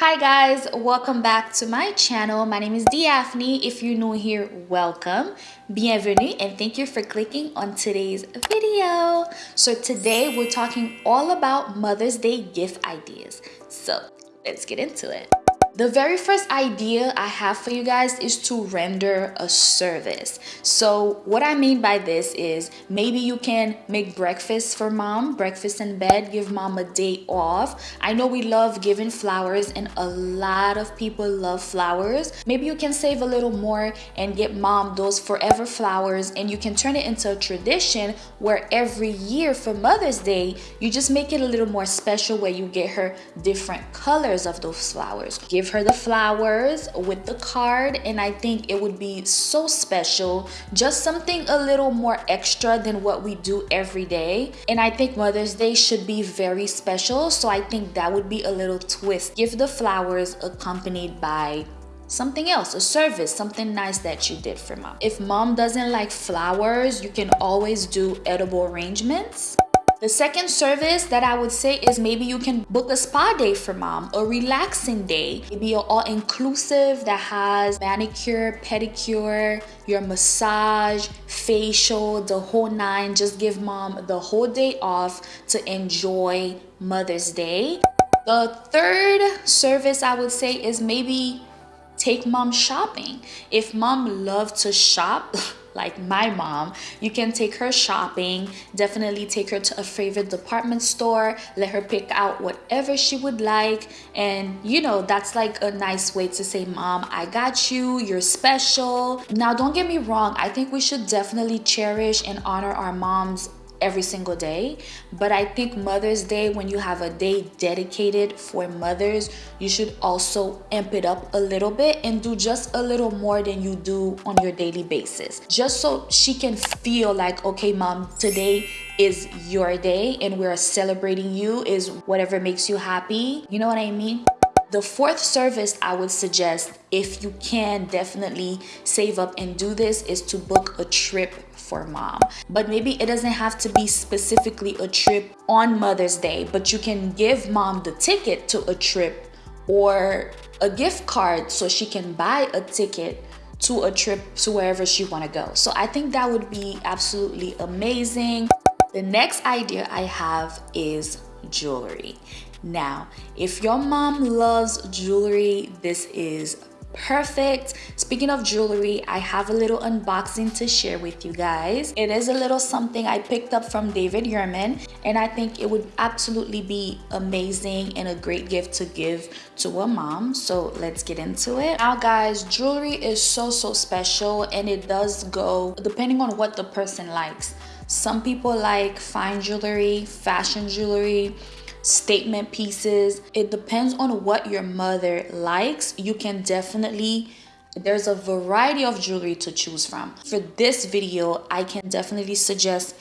Hi guys, welcome back to my channel. My name is Daphne. If you're new here, welcome. Bienvenue and thank you for clicking on today's video. So today we're talking all about Mother's Day gift ideas. So let's get into it. The very first idea I have for you guys is to render a service. So what I mean by this is maybe you can make breakfast for mom, breakfast in bed, give mom a day off. I know we love giving flowers and a lot of people love flowers. Maybe you can save a little more and get mom those forever flowers and you can turn it into a tradition where every year for Mother's Day, you just make it a little more special where you get her different colors of those flowers. Give give her the flowers with the card and I think it would be so special. Just something a little more extra than what we do every day. And I think Mother's Day should be very special so I think that would be a little twist. Give the flowers accompanied by something else a service something nice that you did for mom. If mom doesn't like flowers you can always do edible arrangements the second service that I would say is maybe you can book a spa day for mom, a relaxing day, maybe an all-inclusive that has manicure, pedicure, your massage, facial, the whole nine. Just give mom the whole day off to enjoy Mother's Day. The third service I would say is maybe take mom shopping. If mom loves to shop, like my mom you can take her shopping definitely take her to a favorite department store let her pick out whatever she would like. And you know that's like a nice way to say mom i got you you're special. Now don't get me wrong i think we should definitely cherish and honor our moms every single day. But i think mother's day when you have a day dedicated for mothers you should also amp it up a little bit and do just a little more than you do on your daily basis. Just so she can feel like okay mom today is your day and we're celebrating you is whatever makes you happy. You know what i mean the fourth service I would suggest, if you can definitely save up and do this, is to book a trip for mom. But maybe it doesn't have to be specifically a trip on Mother's Day, but you can give mom the ticket to a trip or a gift card so she can buy a ticket to a trip to wherever she want to go. So I think that would be absolutely amazing. The next idea I have is jewelry. Now, if your mom loves jewelry, this is perfect. Speaking of jewelry i have a little unboxing to share with you guys. It is a little something i picked up from david yurman and i think it would absolutely be amazing and a great gift to give to a mom. So let's get into it. Now guys jewelry is so so special and it does go depending on what the person likes some people like fine jewelry fashion jewelry statement pieces. It depends on what your mother likes. You can definitely there's a variety of jewelry to choose from. For this video, I can definitely suggest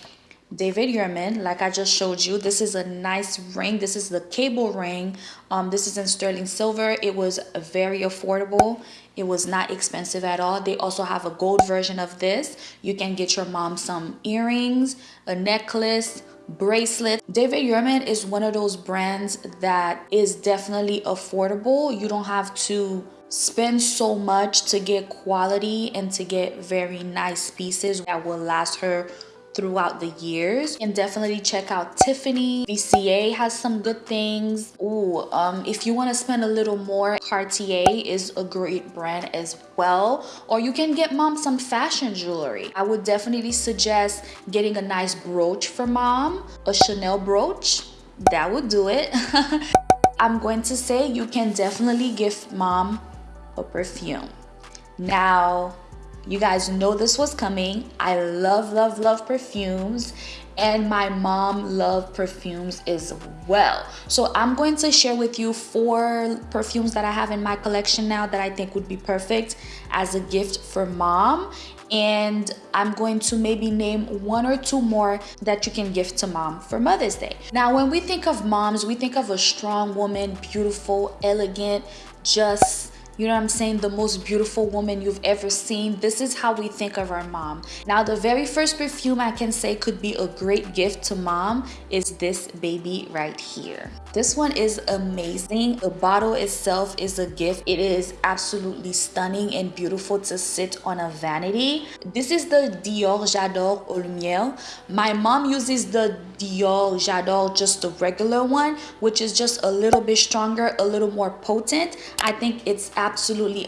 David Yurman, like I just showed you. This is a nice ring. This is the cable ring. Um, this is in sterling silver. It was very affordable. It was not expensive at all. They also have a gold version of this. You can get your mom some earrings, a necklace, bracelet. David Yurman is one of those brands that is definitely affordable. You don't have to spend so much to get quality and to get very nice pieces that will last her throughout the years. And definitely check out Tiffany. VCA has some good things. Ooh, um if you want to spend a little more Cartier is a great brand as well. Or you can get mom some fashion jewelry. I would definitely suggest getting a nice brooch for mom a Chanel brooch. That would do it. I'm going to say you can definitely give mom a perfume. Now you guys know this was coming. I love, love, love perfumes and my mom loved perfumes as well. So I'm going to share with you four perfumes that I have in my collection now that I think would be perfect as a gift for mom and I'm going to maybe name one or two more that you can gift to mom for Mother's Day. Now, when we think of moms, we think of a strong woman, beautiful, elegant, just you know what I'm saying, the most beautiful woman you've ever seen. This is how we think of our mom. Now, the very first perfume I can say could be a great gift to mom is this baby right here. This one is amazing. The bottle itself is a gift. It is absolutely stunning and beautiful to sit on a vanity. This is the Dior J'adore Eau Lumière. My mom uses the Dior J'adore, just the regular one, which is just a little bit stronger, a little more potent. I think it's absolutely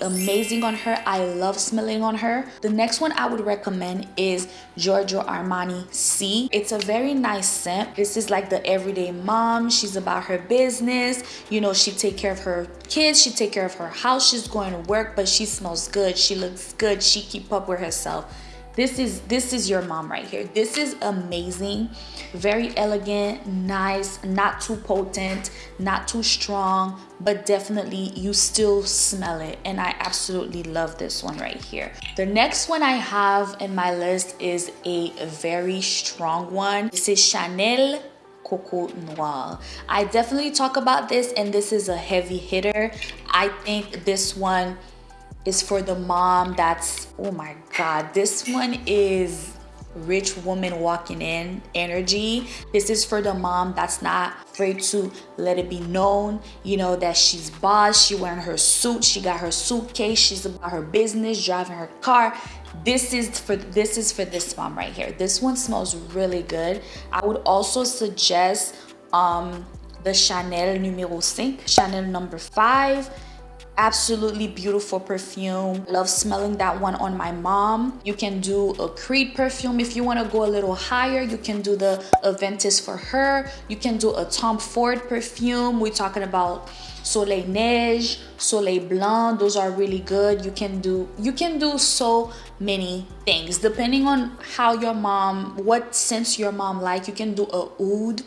amazing on her. I love smelling on her. The next one I would recommend is Giorgio Armani Sì. It's a very nice scent. This is like the everyday mom. She's about her business. You know, she take care of her kids. She take care of her house. She's going to work, but she smells good. She looks good. She keep up with herself this is this is your mom right here. This is amazing. Very elegant nice not too potent not too strong but definitely you still smell it. And i absolutely love this one right here. The next one i have in my list is a very strong one. This is chanel Coco Noir. I definitely talk about this and this is a heavy hitter. I think this one is for the mom that's, oh my God, this one is rich woman walking in energy. This is for the mom that's not afraid to let it be known, you know, that she's boss, she wearing her suit, she got her suitcase, she's about her business, driving her car. This is for this is for this mom right here. This one smells really good. I would also suggest um the Chanel numero 5, Chanel number 5 absolutely beautiful perfume. Love smelling that one on my mom. You can do a creed perfume if you want to go a little higher. You can do the aventus for her. You can do a tom ford perfume. We're talking about soleil neige soleil blanc. Those are really good. You can do you can do so many things. Depending on how your mom what scents your mom like you can do a oud.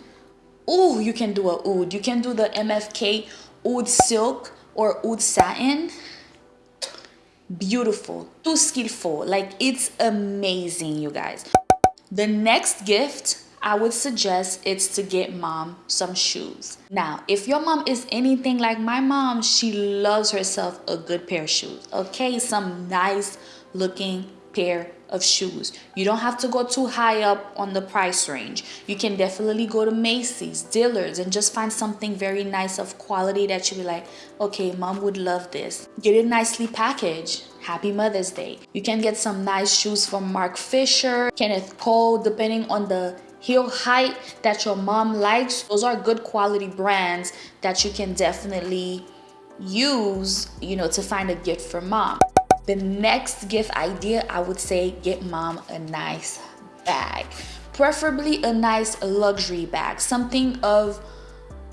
Oh you can do a oud. You can do the mfk oud silk or oud satin beautiful too skillful like it's amazing you guys the next gift I would suggest it's to get mom some shoes. Now, if your mom is anything like my mom, she loves herself a good pair of shoes. Okay, some nice looking pair of shoes. You don't have to go too high up on the price range. You can definitely go to Macy's, Dillard's, and just find something very nice of quality that you'll be like, okay, mom would love this. Get it nicely packaged. Happy Mother's Day. You can get some nice shoes from Marc Fisher, Kenneth Cole, depending on the heel height that your mom likes. Those are good quality brands that you can definitely use, you know, to find a gift for mom. The next gift idea, I would say get mom a nice bag. Preferably a nice luxury bag, something of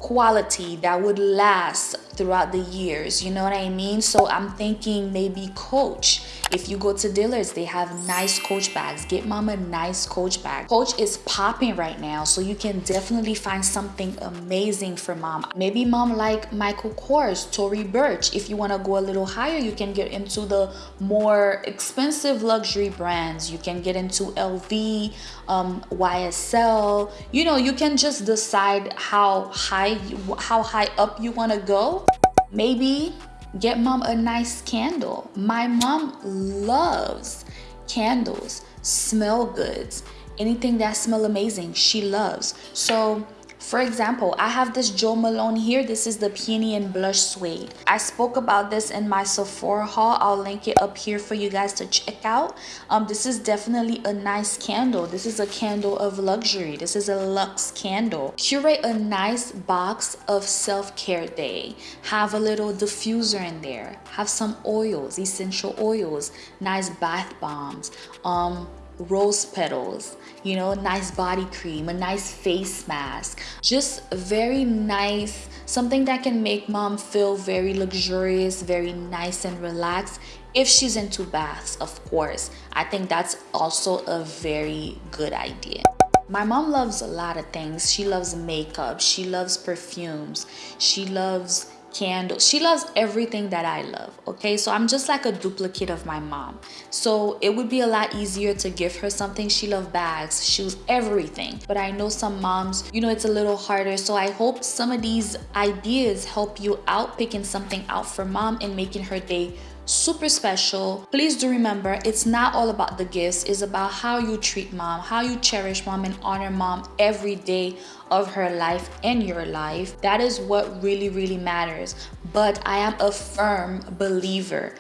quality that would last throughout the years. You know what I mean? So I'm thinking maybe Coach if you go to Dillard's, they have nice Coach bags. Get mom a nice Coach bag. Coach is popping right now, so you can definitely find something amazing for mom. Maybe mom like Michael Kors, Tory Burch. If you want to go a little higher, you can get into the more expensive luxury brands. You can get into LV, um, YSL. You know, you can just decide how high, how high up you want to go. Maybe Get mom a nice candle. My mom loves candles, smell goods, anything that smell amazing, she loves. So for example, I have this Jo Malone here. This is the Peony and Blush Suede. I spoke about this in my Sephora haul. I'll link it up here for you guys to check out. Um, this is definitely a nice candle. This is a candle of luxury. This is a luxe candle. Curate a nice box of self-care day. Have a little diffuser in there. Have some oils, essential oils, nice bath bombs. Um, rose petals, you know, nice body cream, a nice face mask. Just very nice, something that can make mom feel very luxurious, very nice and relaxed. If she's into baths, of course. I think that's also a very good idea. My mom loves a lot of things. She loves makeup. She loves perfumes. She loves candles. She loves everything that I love, okay? So I'm just like a duplicate of my mom. So it would be a lot easier to give her something. She loves bags, shoes, everything. But I know some moms, you know, it's a little harder. So I hope some of these ideas help you out picking something out for mom and making her day super special. Please do remember, it's not all about the gifts. It's about how you treat mom, how you cherish mom and honor mom every day of her life and your life. That is what really, really matters. But I am a firm believer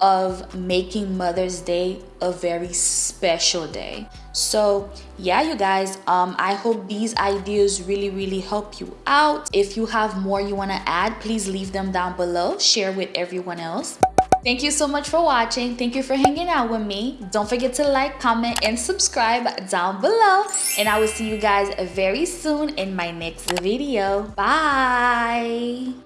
of making Mother's Day a very special day. So yeah, you guys, um, I hope these ideas really, really help you out. If you have more you wanna add, please leave them down below. Share with everyone else. Thank you so much for watching. Thank you for hanging out with me. Don't forget to like, comment, and subscribe down below. And I will see you guys very soon in my next video. Bye!